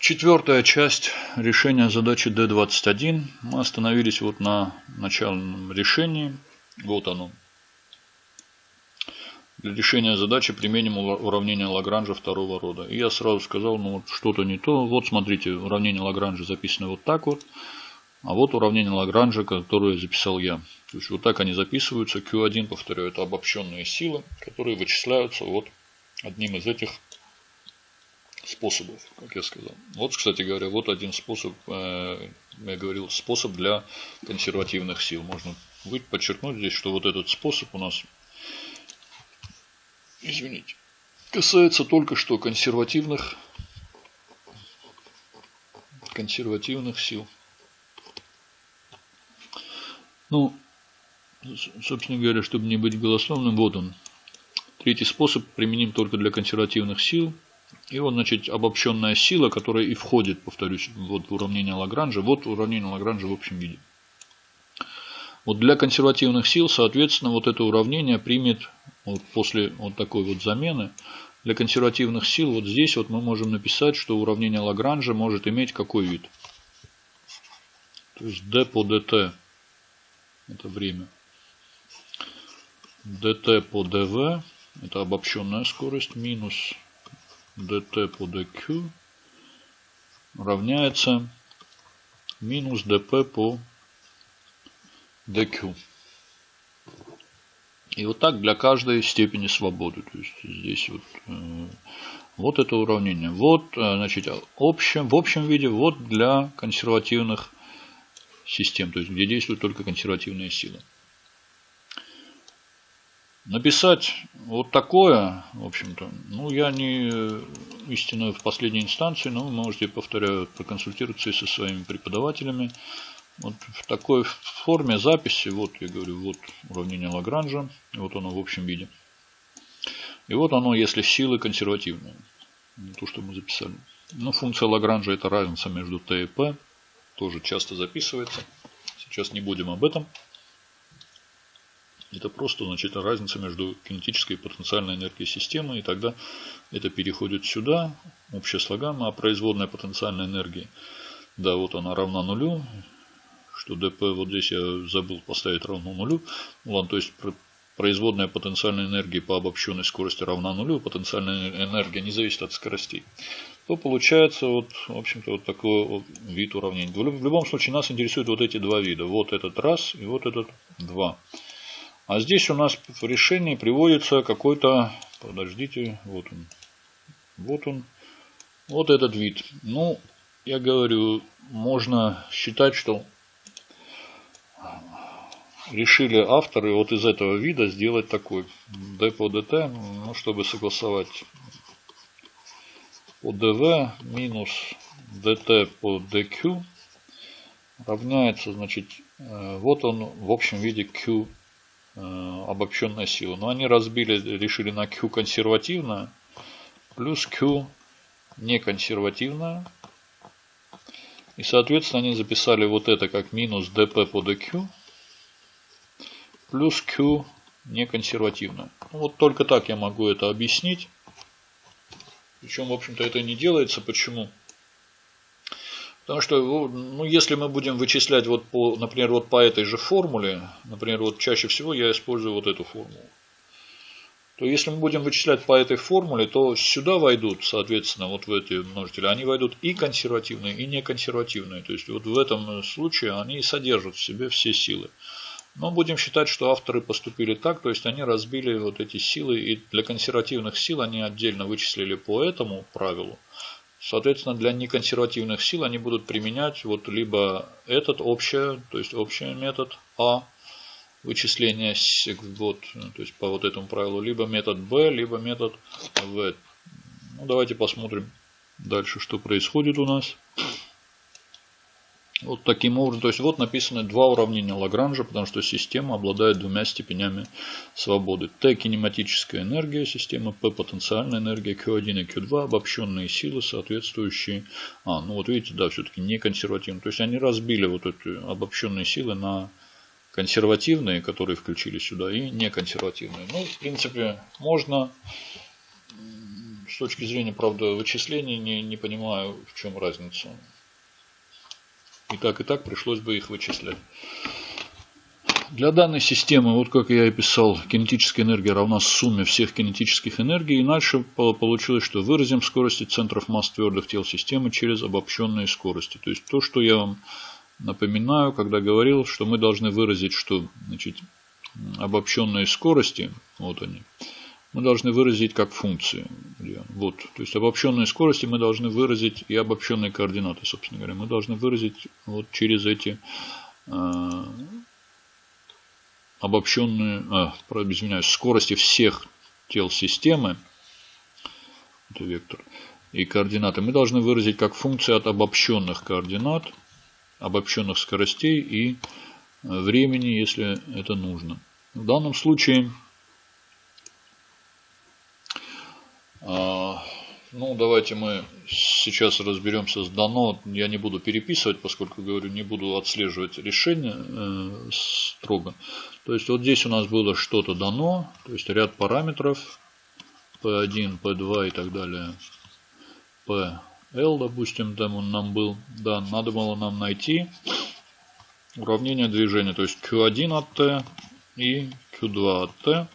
Четвертая часть решения задачи D21. Мы остановились вот на начальном решении. Вот оно. Для решения задачи применим уравнение Лагранжа второго рода. И я сразу сказал, ну вот что-то не то. Вот смотрите, уравнение Лагранжа записано вот так вот. А вот уравнение Лагранжа, которое записал я. То есть вот так они записываются. Q1, повторяю, это обобщенные силы, которые вычисляются вот одним из этих способов, как я сказал. Вот, кстати говоря, вот один способ, э, я говорил, способ для консервативных сил. Можно подчеркнуть здесь, что вот этот способ у нас, извините, касается только что консервативных, консервативных сил. Ну, собственно говоря, чтобы не быть голословным, вот он. Третий способ применим только для консервативных сил – и вот, значит, обобщенная сила, которая и входит, повторюсь, вот в уравнение Лагранжа. Вот уравнение Лагранжа в общем виде. Вот для консервативных сил, соответственно, вот это уравнение примет вот после вот такой вот замены. Для консервативных сил вот здесь вот мы можем написать, что уравнение Лагранжа может иметь какой вид. То есть d по dt это время. dt по dv это обобщенная скорость минус dt по dq равняется минус dp по dq. И вот так для каждой степени свободы. То есть здесь вот, э, вот это уравнение. Вот, э, значит, общем, в общем виде вот для консервативных систем, то есть где действуют только консервативные силы. Написать вот такое, в общем-то, ну, я не истинно в последней инстанции, но вы можете, повторяю, проконсультироваться со своими преподавателями. Вот в такой форме записи, вот я говорю, вот уравнение Лагранжа, вот оно в общем виде. И вот оно, если силы консервативные, то, что мы записали. Ну, функция Лагранжа это разница между Т и П, тоже часто записывается. Сейчас не будем об этом. Это просто значит, разница между кинетической и потенциальной энергией системы. И тогда это переходит сюда, общая слогамма, а производная потенциальной энергии, да, вот она равна нулю, что dp вот здесь я забыл поставить равно нулю. Ну, ладно, то есть производная потенциальной энергии по обобщенной скорости равна нулю, потенциальная энергия не зависит от скоростей, то получается вот, в общем-то, вот такой вот вид уравнения. В любом случае нас интересуют вот эти два вида. Вот этот раз и вот этот два. А здесь у нас в решении приводится какой-то, подождите, вот он, вот он, вот этот вид. Ну, я говорю, можно считать, что решили авторы вот из этого вида сделать такой d по dt, ну, чтобы согласовать по dv минус dt по dq равняется, значит, э, вот он в общем виде q обобщенная сила. Но они разбили, решили на Q консервативно плюс Q неконсервативная. И, соответственно, они записали вот это как минус dp по dq плюс q неконсервативно. Ну, вот только так я могу это объяснить. Причем, в общем-то, это не делается. Почему? Потому что, ну, если мы будем вычислять, вот по, например, вот по этой же формуле, например, вот чаще всего я использую вот эту формулу, то если мы будем вычислять по этой формуле, то сюда войдут, соответственно, вот в эти множители, они войдут и консервативные, и неконсервативные. То есть вот в этом случае они содержат в себе все силы. Но будем считать, что авторы поступили так, то есть они разбили вот эти силы, и для консервативных сил они отдельно вычислили по этому правилу, Соответственно, для неконсервативных сил они будут применять вот либо этот общий, то есть общий метод А вычисления вот, то есть по вот этому правилу, либо метод Б, либо метод В. Ну, давайте посмотрим дальше, что происходит у нас. Вот таким образом, то есть вот написаны два уравнения Лагранжа, потому что система обладает двумя степенями свободы. Т кинематическая энергия системы, П потенциальная энергия, Q1 и Q2 обобщенные силы, соответствующие. А, ну вот видите, да, все-таки не консервативные. То есть они разбили вот эти обобщенные силы на консервативные, которые включили сюда, и неконсервативные. Ну, в принципе, можно с точки зрения, правда, вычислений не, не понимаю, в чем разница. И так, и так пришлось бы их вычислять. Для данной системы, вот как я и писал, кинетическая энергия равна сумме всех кинетических энергий. И дальше получилось, что выразим скорости центров масс твердых тел системы через обобщенные скорости. То есть то, что я вам напоминаю, когда говорил, что мы должны выразить, что значит, обобщенные скорости, вот они, мы должны выразить как функции. Вот, то есть обобщенные скорости мы должны выразить и обобщенные координаты, собственно говоря, мы должны выразить вот через эти э, обобщенные, а, извиняюсь, скорости всех тел системы, это вектор, и координаты мы должны выразить как функции от обобщенных координат, обобщенных скоростей и э, времени, если это нужно. В данном случае, а, ну, давайте мы сейчас разберемся с дано. Я не буду переписывать, поскольку, говорю, не буду отслеживать решение э, строго. То есть, вот здесь у нас было что-то дано, то есть ряд параметров P1, P2 и так далее. PL, допустим, там он нам был. Да, надо было нам найти уравнение движения, то есть Q1 от T и Q2 от T.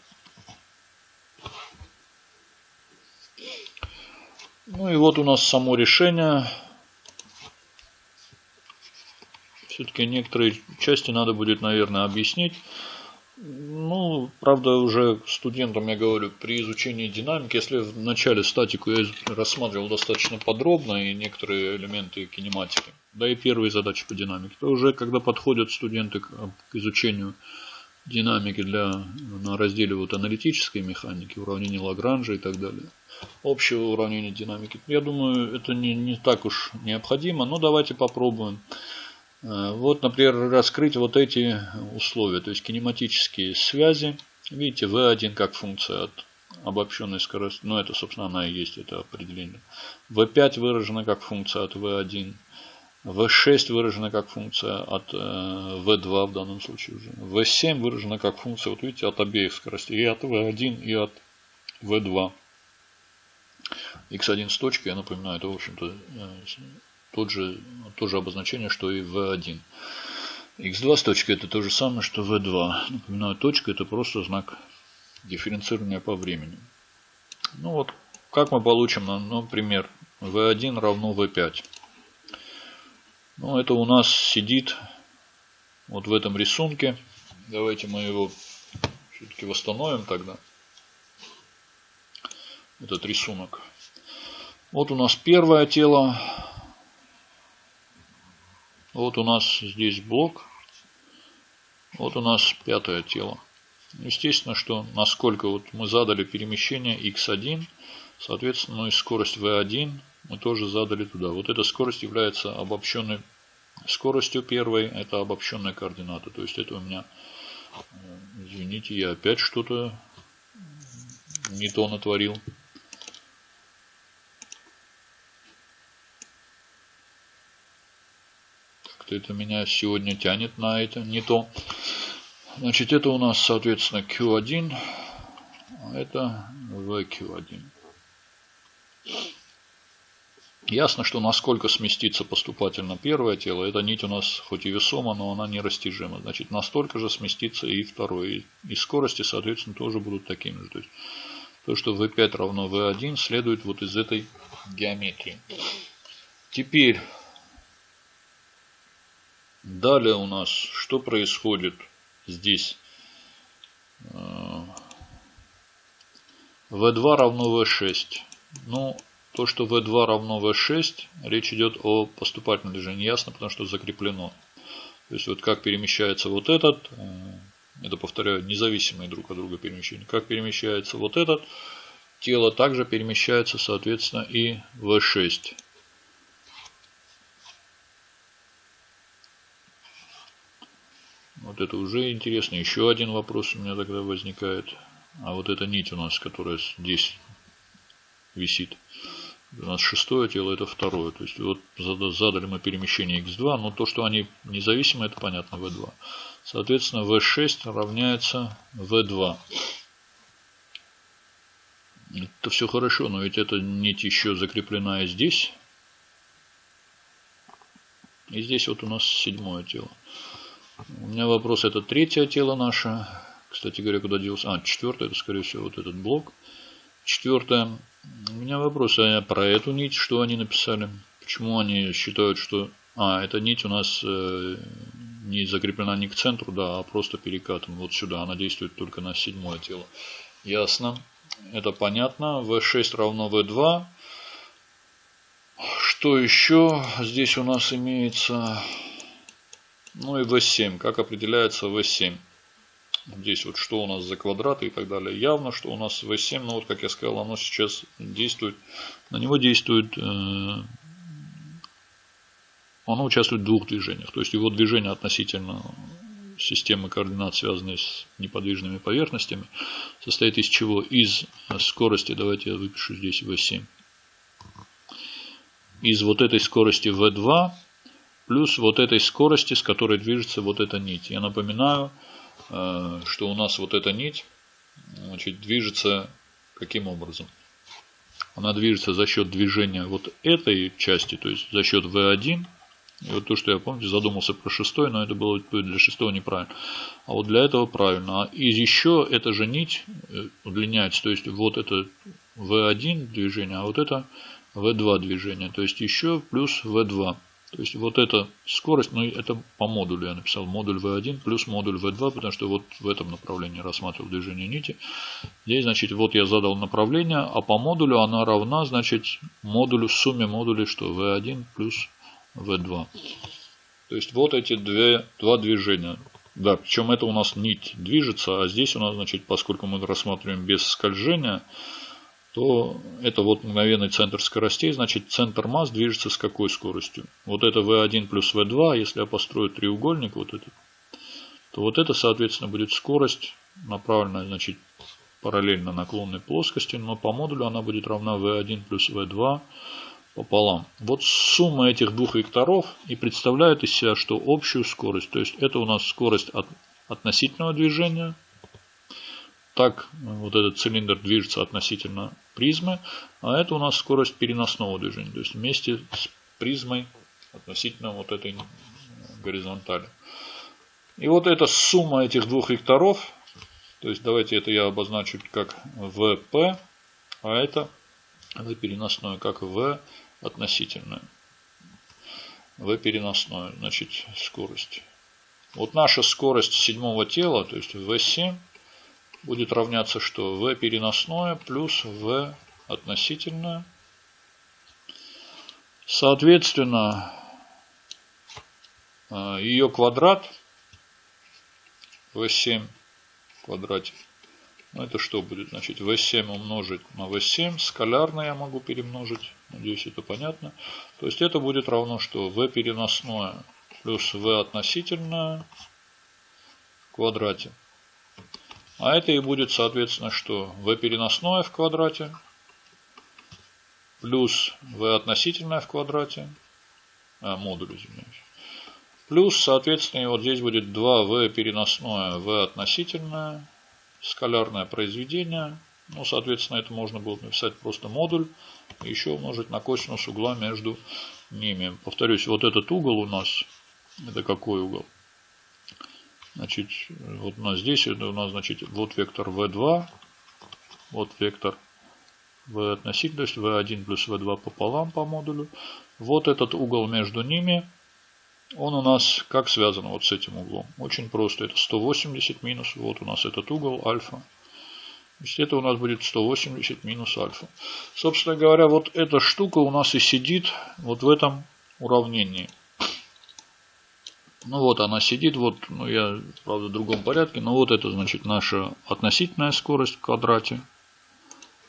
Ну и вот у нас само решение. Все-таки некоторые части надо будет, наверное, объяснить. Ну, правда, уже студентам я говорю, при изучении динамики, если в начале статику я рассматривал достаточно подробно и некоторые элементы кинематики, да и первые задачи по динамике, то уже когда подходят студенты к, к изучению динамики для, на разделе вот аналитической механики, уравнений Лагранжа и так далее, общего уравнения динамики, я думаю, это не, не так уж необходимо, но давайте попробуем. Э, вот, например, раскрыть вот эти условия, то есть кинематические связи. Видите, V1 как функция от обобщенной скорости, ну это, собственно, она и есть, это определение. V5 выражена как функция от V1. V6 выражена как функция от V2 в данном случае уже. V7 выражена как функция, вот видите, от обеих скоростей. И от V1, и от V2. X1 с точкой, я напоминаю, это, в общем-то, э, тот же, то же обозначение, что и V1. X2 с точкой это то же самое, что V2. Напоминаю, точка это просто знак дифференцирования по времени. Ну вот, как мы получим, например, V1 равно V5. Ну, это у нас сидит вот в этом рисунке. Давайте мы его все-таки восстановим тогда. Этот рисунок. Вот у нас первое тело вот у нас здесь блок. Вот у нас пятое тело. Естественно, что насколько вот мы задали перемещение x1, соответственно, ну и скорость v1 мы тоже задали туда. Вот эта скорость является обобщенной скоростью первой. Это обобщенная координата. То есть это у меня, э, извините, я опять что-то не то натворил. Это меня сегодня тянет на это, не то. Значит, это у нас, соответственно, Q1, а это VQ1. Ясно, что насколько сместится поступательно первое тело, эта нить у нас хоть и весома, но она нерастяжима. Значит, настолько же сместится и второе. И скорости, соответственно, тоже будут такими же. То есть, то, что V5 равно V1, следует вот из этой геометрии. Теперь Далее у нас что происходит здесь? V2 равно V6. Ну, то, что V2 равно V6, речь идет о поступательном движении. Ясно, потому что закреплено. То есть, вот как перемещается вот этот, э, это, повторяю, независимые друг от друга перемещения. Как перемещается вот этот, тело также перемещается, соответственно, и V6. Вот это уже интересно. Еще один вопрос у меня тогда возникает. А вот эта нить у нас, которая здесь висит. У нас шестое тело, это второе. То есть вот задали мы перемещение x2, но то, что они независимы, это понятно, v2. Соответственно, v6 равняется v2. Это все хорошо, но ведь эта нить еще закреплена и здесь. И здесь вот у нас седьмое тело. У меня вопрос, это третье тело наше. Кстати говоря, куда делся? А, четвертое, это скорее всего вот этот блок. Четвертое. У меня вопрос, а про эту нить что они написали? Почему они считают, что... А, эта нить у нас э, не закреплена не к центру, да, а просто перекатом вот сюда. Она действует только на седьмое тело. Ясно. Это понятно. V6 равно V2. Что еще здесь у нас имеется? Ну и V7. Как определяется V7? Здесь вот что у нас за квадраты и так далее. Явно, что у нас V7, но вот как я сказал, оно сейчас действует. На него действует... Э, оно участвует в двух движениях. То есть его движение относительно системы координат, связанной с неподвижными поверхностями, состоит из чего? Из скорости, давайте я выпишу здесь V7. Из вот этой скорости V2 плюс вот этой скорости, с которой движется вот эта нить. Я напоминаю, э, что у нас вот эта нить значит, движется каким образом? Она движется за счет движения вот этой части, то есть за счет V1 и вот то, что я, помните, задумался про шестой, но это было для шестого неправильно. А вот для этого правильно. А и еще эта же нить э, удлиняется. То есть вот это V1 движение, а вот это V2 движение. То есть еще плюс V2. То есть вот эта скорость, ну это по модулю я написал, модуль V1 плюс модуль V2, потому что вот в этом направлении рассматривал движение нити. Здесь, значит, вот я задал направление, а по модулю она равна, значит, модулю, сумме модулей, что V1 плюс V2. То есть вот эти две, два движения. Да, причем это у нас нить движется, а здесь у нас, значит, поскольку мы рассматриваем без скольжения, то это вот мгновенный центр скоростей, значит центр масс движется с какой скоростью? Вот это V1 плюс V2, если я построю треугольник вот этот, то вот это, соответственно, будет скорость, направленная, значит, параллельно наклонной плоскости, но по модулю она будет равна V1 плюс V2 пополам. Вот сумма этих двух векторов и представляет из себя, что общую скорость, то есть это у нас скорость от относительного движения, так вот этот цилиндр движется относительно призмы, а это у нас скорость переносного движения, то есть вместе с призмой относительно вот этой горизонтали. И вот эта сумма этих двух векторов, то есть давайте это я обозначу как VP, а это V переносное как V относительную. В переносную, значит, скорость. Вот наша скорость седьмого тела, то есть V7, будет равняться что? V переносное плюс V относительное. Соответственно, э, ее квадрат V7 в квадрате ну, это что будет? Значит, V7 умножить на V7. Скалярно я могу перемножить. Надеюсь, это понятно. То есть это будет равно, что V переносное плюс V относительное в квадрате. А это и будет, соответственно, что V переносное в квадрате плюс V относительное в квадрате. А, модуль, извиняюсь. Плюс, соответственно, вот здесь будет 2V переносное, V относительное скалярное произведение. Ну, соответственно, это можно было написать просто модуль. И еще умножить на косинус угла между ними. Повторюсь, вот этот угол у нас, это какой угол? Значит, вот у нас здесь, у нас, значит, вот вектор v2, вот вектор v относительно, то есть v1 плюс v2 пополам по модулю. Вот этот угол между ними – он у нас как связан вот с этим углом? Очень просто. Это 180 минус. Вот у нас этот угол альфа. То есть это у нас будет 180 минус альфа. Собственно говоря, вот эта штука у нас и сидит вот в этом уравнении. Ну вот она сидит, вот, ну я, правда, в другом порядке, но вот это, значит, наша относительная скорость в квадрате.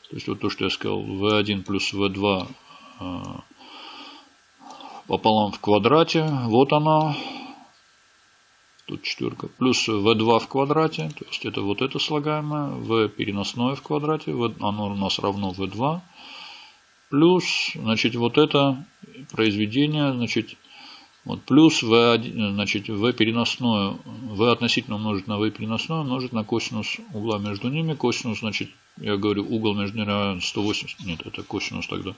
То есть вот то, что я сказал, v1 плюс v2 пополам в квадрате. Вот она. Тут четверка. Плюс v2 в квадрате. То есть это вот это слагаемое. v переносное в квадрате. Оно у нас равно v2. Плюс, значит, вот это произведение, значит, Вот, плюс v, значит, v переносное, v относительно умножить на v переносное умножить на косинус угла между ними. Косинус, значит, я говорю, угол между ними равен 180. Нет, это косинус тогда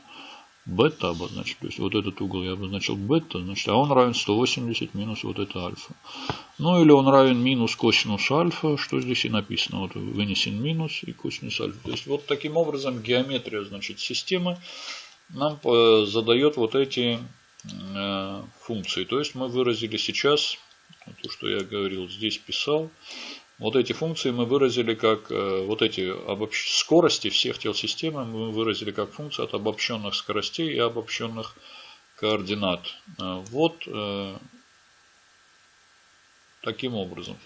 бета обозначить. То есть вот этот угол я обозначил бета, значит, а он равен 180 минус вот это альфа. Ну или он равен минус косинус альфа, что здесь и написано. Вот вынесен минус и косинус альфа. То есть вот таким образом геометрия, значит, системы нам э, задает вот эти функции. То есть мы выразили сейчас, то, что я говорил, здесь писал, вот эти функции мы выразили как, э, вот эти обобщ... скорости всех тел системы мы выразили как функции от обобщенных скоростей и обобщенных координат. Э, вот таким образом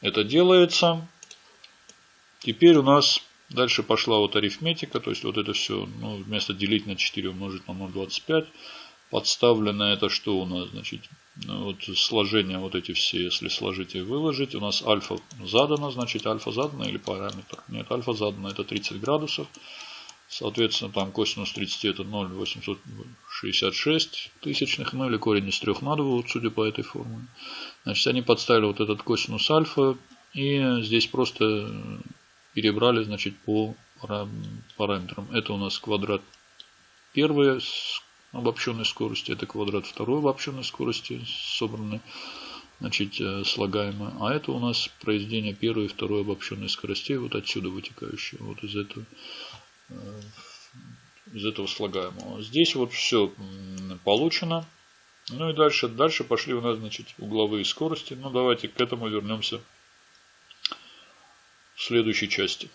это делается. Теперь у нас дальше пошла вот арифметика, то есть вот это все, ну, вместо делить на 4 умножить на 0,25 подставлено это что у нас, значит, ну, вот сложение вот эти все, если сложить и выложить, у нас альфа задано, значит альфа задано или параметр. Нет, альфа задано это 30 градусов. Соответственно, там косинус 30 это 0,866 тысячных, ну или корень из 3 на 2, вот судя по этой формуле. Значит, они подставили вот этот косинус альфа и здесь просто перебрали, значит, по параметрам. Это у нас квадрат первый обобщенной скорости. Это квадрат второй обобщенной скорости, собранной, значит, э, слагаемое. А это у нас произведение первой и второй обобщенной скоростей, вот отсюда вытекающее, вот из этого, э, из этого слагаемого. Здесь вот все получено. Ну и дальше, дальше пошли у нас, значит, угловые скорости. Ну давайте к этому вернемся в следующей части.